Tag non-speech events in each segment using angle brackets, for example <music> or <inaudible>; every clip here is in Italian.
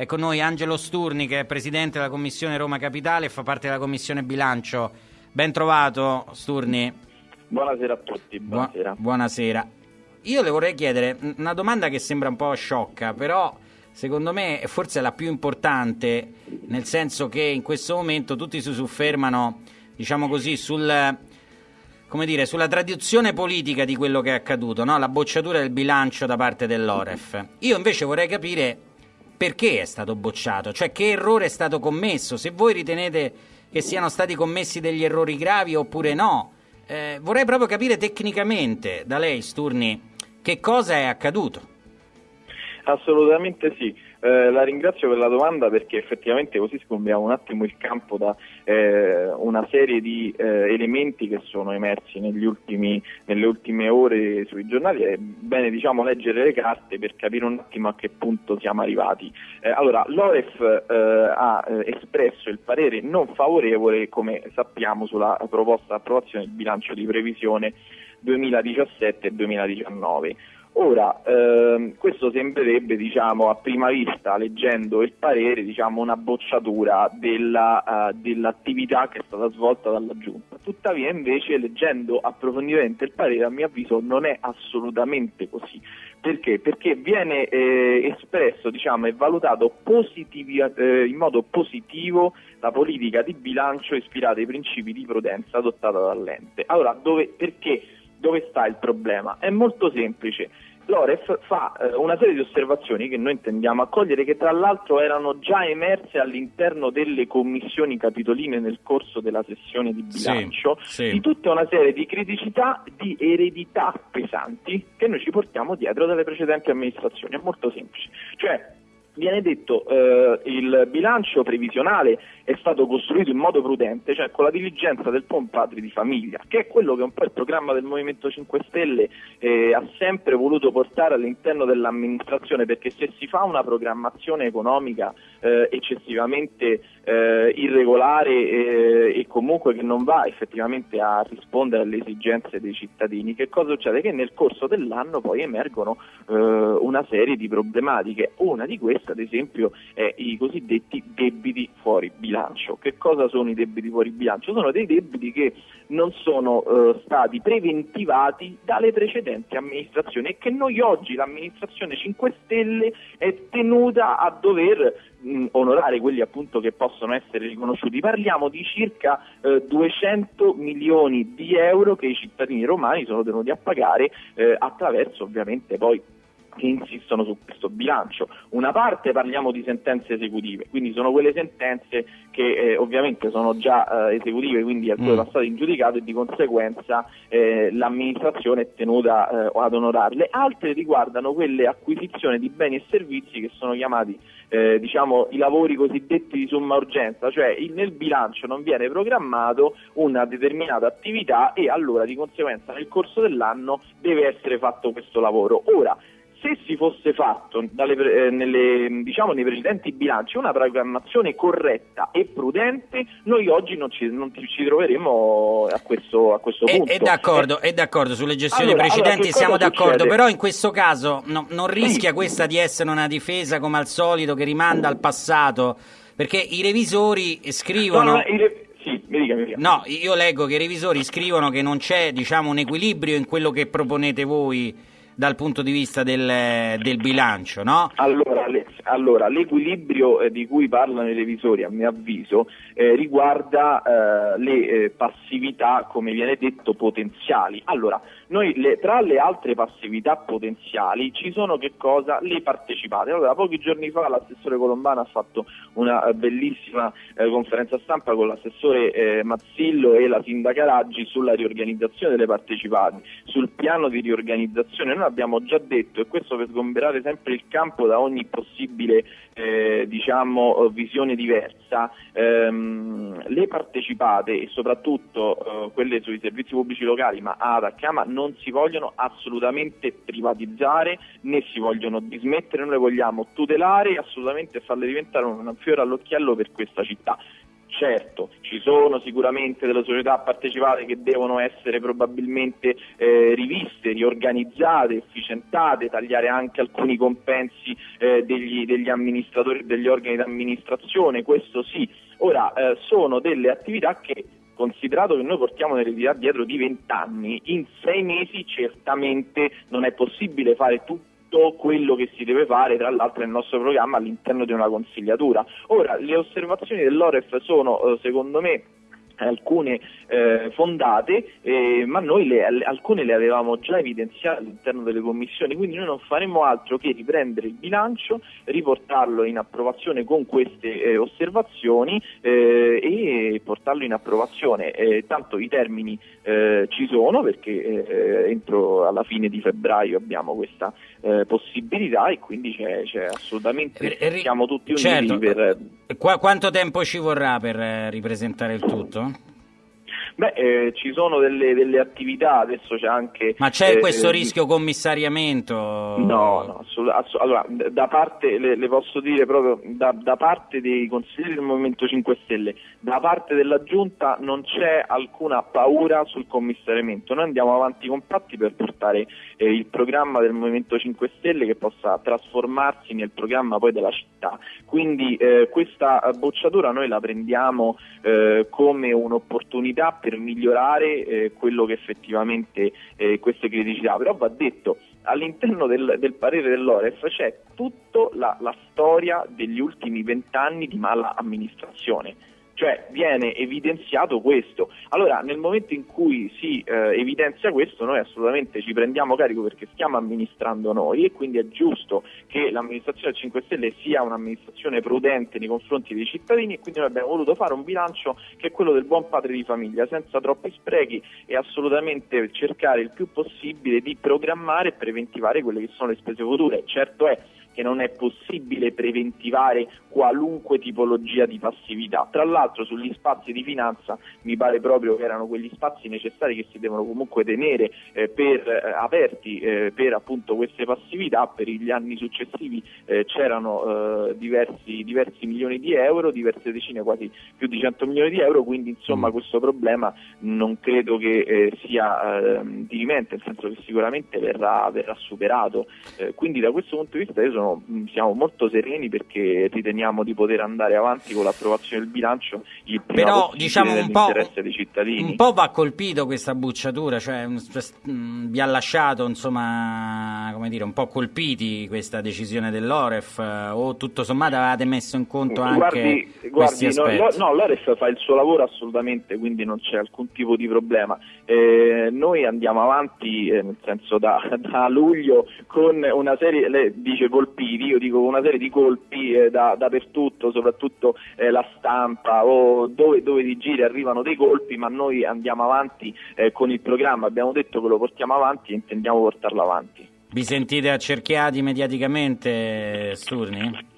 È con noi Angelo Sturni che è presidente della Commissione Roma Capitale e fa parte della Commissione Bilancio. Ben trovato Sturni. Buonasera a tutti, buonasera. Bu- buonasera. Io le vorrei chiedere una domanda che sembra un po' sciocca, però secondo me forse è la più importante, nel senso che in questo momento tutti si soffermano, diciamo così, sul, come dire, sulla tradizione politica di quello che è accaduto, no? la bocciatura del bilancio da parte dell'Oref. Io invece vorrei capire perché è stato bocciato, cioè che errore è stato commesso, se voi ritenete che siano stati commessi degli errori gravi oppure no. Eh, vorrei proprio capire tecnicamente da lei, Sturni, che cosa è accaduto. Assolutamente sì. Eh, la ringrazio per la domanda perché effettivamente così sgombiamo un attimo il campo da eh, una serie di eh, elementi che sono emersi ultimi, nelle ultime ore sui giornali. È bene diciamo, leggere le carte per capire un attimo a che punto siamo arrivati. Eh, allora, l'Oref eh, ha espresso il parere non favorevole, come sappiamo, sulla proposta di approvazione del bilancio di previsione 2017 e 2019. Ora, ehm, questo sembrerebbe diciamo, a prima vista, leggendo il parere, diciamo, una bocciatura della, uh, dell'attività che è stata svolta dalla Giunta. Tuttavia, invece, leggendo approfonditamente il parere, a mio avviso non è assolutamente così. Perché? Perché viene eh, espresso diciamo, e valutato positivi, eh, in modo positivo la politica di bilancio ispirata ai principi di prudenza adottata dall'ente. Allora, dove, perché? Dove sta il problema? È molto semplice. L'Oref fa eh, una serie di osservazioni che noi intendiamo accogliere, che tra l'altro erano già emerse all'interno delle commissioni capitoline nel corso della sessione di bilancio, sì, sì. di tutta una serie di criticità, di eredità pesanti che noi ci portiamo dietro dalle precedenti amministrazioni. È molto semplice. Cioè, viene detto eh, il bilancio previsionale è stato costruito in modo prudente, cioè con la diligenza del buon padre di famiglia, che è quello che un po' il programma del Movimento 5 Stelle eh, ha sempre voluto portare all'interno dell'amministrazione, perché se si fa una programmazione economica eh, eccessivamente eh, irregolare eh, e comunque che non va effettivamente a rispondere alle esigenze dei cittadini, che cosa succede? Che nel corso dell'anno poi emergono eh, una serie di problematiche, una di queste ad esempio è i cosiddetti debiti fuori bilancio. Che cosa sono i debiti fuori bilancio? Sono dei debiti che non sono eh, stati preventivati dalle precedenti amministrazioni e che noi oggi l'amministrazione 5 Stelle è tenuta a dover mh, onorare quelli appunto che possono essere riconosciuti. Parliamo di circa eh, 200 milioni di euro che i cittadini romani sono tenuti a pagare eh, attraverso ovviamente poi che insistono su questo bilancio. Una parte parliamo di sentenze esecutive, quindi sono quelle sentenze che eh, ovviamente sono già eh, esecutive, quindi alcune mm. passate in giudicato e di conseguenza eh, l'amministrazione è tenuta eh, ad onorarle. Altre riguardano quelle acquisizioni di beni e servizi che sono chiamati eh, diciamo, i lavori cosiddetti di somma urgenza, cioè nel bilancio non viene programmato una determinata attività e allora di conseguenza nel corso dell'anno deve essere fatto questo lavoro. Ora, se si fosse fatto dalle, eh, nelle, diciamo, nei precedenti bilanci una programmazione corretta e prudente, noi oggi non ci, non ci troveremo a questo, a questo è, punto. È d'accordo, è d'accordo, sulle gestioni allora, precedenti allora, siamo d'accordo, succede? però in questo caso no, non rischia questa di essere una difesa come al solito che rimanda al passato, perché i revisori scrivono... No, no, i sì, mi dica, mi dica. No, io leggo che i revisori scrivono che non c'è diciamo, un equilibrio in quello che proponete voi dal punto di vista del, del bilancio, no? Allora, allora l'equilibrio eh, di cui parlano i revisori, a mio avviso, eh, riguarda eh, le eh, passività, come viene detto, potenziali. Allora, noi le, tra le altre passività potenziali ci sono che cosa? Le partecipate. Allora, pochi giorni fa l'assessore Colombano ha fatto una eh, bellissima eh, conferenza stampa con l'assessore Mazzillo e la sindaca Raggi sulla riorganizzazione delle partecipate, sul piano di riorganizzazione. Noi abbiamo già detto, e questo per sgomberare sempre il campo da ogni possibile eh, diciamo, visione diversa, ehm, le partecipate e soprattutto eh, quelle sui servizi pubblici locali, ma ADA, Chiama, non si vogliono assolutamente privatizzare né si vogliono dismettere, noi le vogliamo tutelare e assolutamente farle diventare un fiore all'occhiello per questa città Certo, ci sono sicuramente delle società partecipate che devono essere probabilmente eh, riviste, riorganizzate, efficientate, tagliare anche alcuni compensi eh, degli, degli, amministratori e degli organi di amministrazione, questo sì. Ora, eh, sono delle attività che considerato che noi portiamo un'eredità dietro di 20 anni, in sei mesi certamente non è possibile fare tutto tutto quello che si deve fare, tra l'altro nel nostro programma all'interno di una consigliatura. Ora, le osservazioni dell'Oref sono, eh, secondo me, alcune eh, fondate, eh, ma noi le, alcune le avevamo già evidenziate all'interno delle commissioni, quindi noi non faremo altro che riprendere il bilancio, riportarlo in approvazione con queste eh, osservazioni eh, e portarlo in approvazione. Eh, tanto i termini eh, ci sono perché entro alla fine di febbraio abbiamo questa possibilità e quindi c'è, c'è assolutamente, siamo tutti uniti certo. per... Qu- quanto tempo ci vorrà per ripresentare il tutto? Beh, eh, ci sono delle, delle, attività, adesso c'è anche... Ma c'è eh, questo eh, rischio commissariamento? No, no, assolut- assolut- allora, da parte, le, le, posso dire proprio, da, da, parte dei consiglieri del Movimento 5 Stelle, da parte della Giunta non c'è alcuna paura sul commissariamento, noi andiamo avanti compatti per portare eh, il programma del Movimento 5 Stelle che possa trasformarsi nel programma poi della città, quindi eh, questa bocciatura noi la prendiamo eh, come un'opportunità per migliorare eh, quello che effettivamente eh, queste criticità, però va detto all'interno del, del parere dell'Oref c'è tutta la, la storia degli ultimi vent'anni di mala amministrazione cioè viene evidenziato questo. Allora nel momento in cui si eh, evidenzia questo noi assolutamente ci prendiamo carico perché stiamo amministrando noi e quindi è giusto che l'amministrazione 5 Stelle sia un'amministrazione prudente nei confronti dei cittadini e quindi noi abbiamo voluto fare un bilancio che è quello del buon padre di famiglia, senza troppi sprechi e assolutamente cercare il più possibile di programmare e preventivare quelle che sono le spese future. Certo è che non è possibile preventivare qualunque tipologia di passività. Tra l'altro sugli spazi di finanza mi pare proprio che erano quegli spazi necessari che si devono comunque tenere eh, per, eh, aperti eh, per appunto queste passività, per gli anni successivi eh, c'erano eh, diversi, diversi, milioni di euro, diverse decine, quasi più di 100 milioni di euro, quindi insomma mm. questo problema non credo che eh, sia ehm, dirimente, nel senso che sicuramente verrà, verrà superato. quindi da questo punto di vista io sono mm, siamo molto sereni perché riteniamo di poter andare avanti con l'approvazione del bilancio il prima Però, diciamo, un po', dei cittadini. Un po' va colpito questa bucciatura, cioè mm, vi ha lasciato insomma, come dire, un po' colpiti questa decisione dell'Oref o tutto sommato avete messo in conto anche guardi, guardi no, no, l'Oref fa il suo lavoro assolutamente, quindi non c'è alcun tipo di problema. Eh, noi andiamo avanti, eh, nel senso da, <laughs> da luglio, con una serie, lei dice colpito colpiti, io dico una serie di colpi eh, da, dappertutto, soprattutto eh, la stampa o dove, dove ti giri arrivano dei colpi, ma noi andiamo avanti eh, con il programma, abbiamo detto che lo portiamo avanti e intendiamo portarlo avanti. Vi sentite accerchiati mediaticamente, Sturni?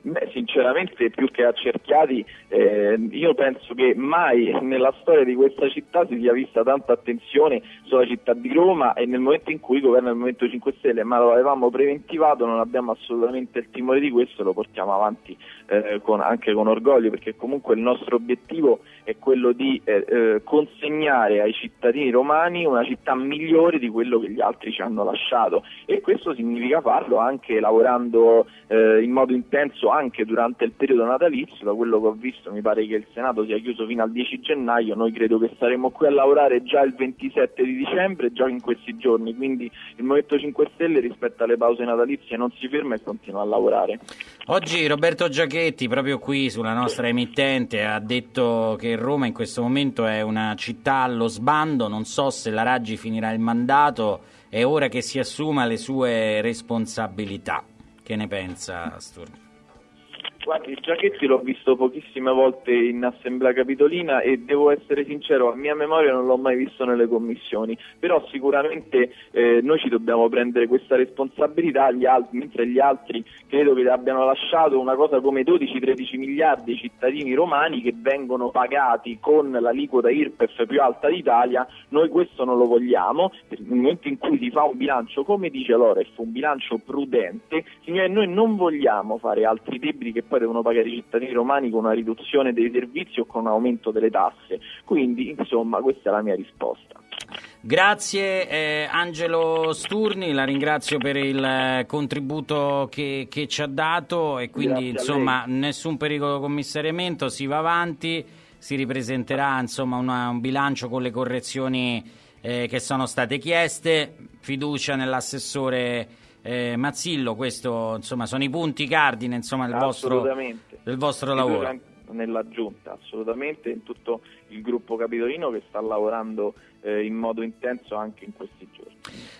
Beh, sinceramente più che accerchiati, eh, io penso che mai nella storia di questa città si sia vista tanta attenzione sulla città di Roma e nel momento in cui governa il Movimento 5 Stelle, ma lo avevamo preventivato, non abbiamo assolutamente il timore di questo, lo portiamo avanti eh, con, anche con orgoglio perché comunque il nostro obiettivo è quello di eh, eh, consegnare ai cittadini romani una città migliore di quello che gli altri ci hanno lasciato. E questo significa farlo anche lavorando eh, in modo intenso anche durante il periodo natalizio, da quello che ho visto mi pare che il Senato sia chiuso fino al 10 gennaio, noi credo che saremo qui a lavorare già il 27 di dicembre, già in questi giorni, quindi il Movimento 5 Stelle rispetto alle pause natalizie non si ferma e continua a lavorare. Oggi Roberto Giachetti, proprio qui sulla nostra emittente, ha detto che Roma in questo momento è una città allo sbando, non so se la Raggi finirà il mandato, è ora che si assuma le sue responsabilità. Che ne pensa Sturni? Guardi, Giachetti l'ho visto pochissime volte in assemblea capitolina e devo essere sincero, a mia memoria non l'ho mai visto nelle commissioni, però sicuramente eh, noi ci dobbiamo prendere questa responsabilità, gli altri, mentre gli altri credo che abbiano lasciato una cosa come 12-13 miliardi ai cittadini romani che vengono pagati con l'aliquota IRPEF più alta d'Italia, noi questo non lo vogliamo, nel momento in cui si fa un bilancio, come dice Loref, un bilancio prudente, signore noi non vogliamo fare altri debiti che poi devono pagare i cittadini romani con una riduzione dei servizi o con un aumento delle tasse. Quindi, insomma, questa è la mia risposta. Grazie eh, Angelo Sturni, la ringrazio per il eh, contributo che, che, ci ha dato e quindi insomma nessun pericolo di commissariamento, si va avanti, si ripresenterà insomma una, un bilancio con le correzioni eh, che sono state chieste, fiducia nell'assessore eh, Mazzillo, questo insomma sono i punti cardine insomma, del, vostro, del vostro lavoro nella giunta, assolutamente in tutto il gruppo capitolino che sta lavorando eh, in modo intenso anche in questi giorni.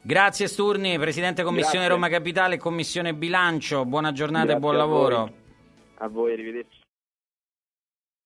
Grazie Sturni, Presidente Commissione Grazie. Roma Capitale Commissione Bilancio, buona giornata Grazie e buon lavoro. A voi, arrivederci.